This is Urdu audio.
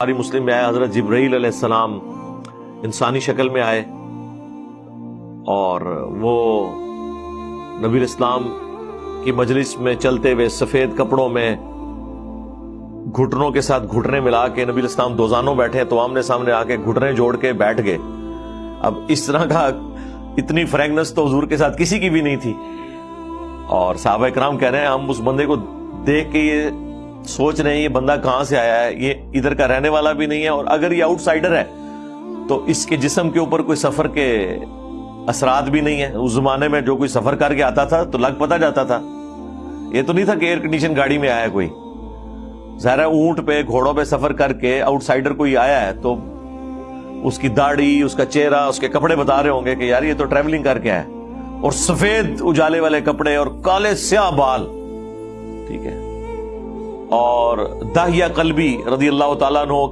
ہماری مسلم میں آئے حضرت جبرائیل علیہ السلام انسانی شکل میں آئے اور وہ نبی الاسلام کی مجلس میں چلتے ہوئے سفید کپڑوں میں گھٹنوں کے ساتھ گھٹنے ملا کے نبی الاسلام دوزانوں بیٹھے تو آمنے سامنے آ کے گھٹنے جوڑ کے بیٹھ گئے۔ اب اس طرح کا اتنی فرینکنس تو حضور کے ساتھ کسی کی بھی نہیں تھی۔ اور صحابہ کرام کہہ رہے ہیں، ہم اس بندے کو دیکھ کے یہ سوچ رہے ہیں یہ بندہ کہاں سے آیا ہے؟ یہ ادھر کا رہنے والا بھی نہیں ہے اور اگر یہ آؤٹ سائڈر ہے، تو اس کے جسم کے اوپر کوئی سفر کے اثرات بھی نہیں ہے اس زمانے میں جو کوئی سفر کر کے آتا تھا، تو لگ پتا جاتا تھا۔ یہ تو نہیں تھا کہ ایئر کنڈیشن گاڑی میں آیا کوئی۔ ظاہر اونٹ پہ، گھوڑوں پہ سفر کر کے آؤٹ سائڈر کوئی آیا ہے، تو اس کی داڑھی، اس کا چہرہ، اس کے کپڑے بتا رہے ہوں گے کہ یار یہ تو ٹریولنگ کر کے آیا اور سفید اجالے والے کپڑے اور کالے سیاہ بال۔ ٹھیک ہے۔ اور داہیہ قلبی رضی اللہ تعالیٰ عنہ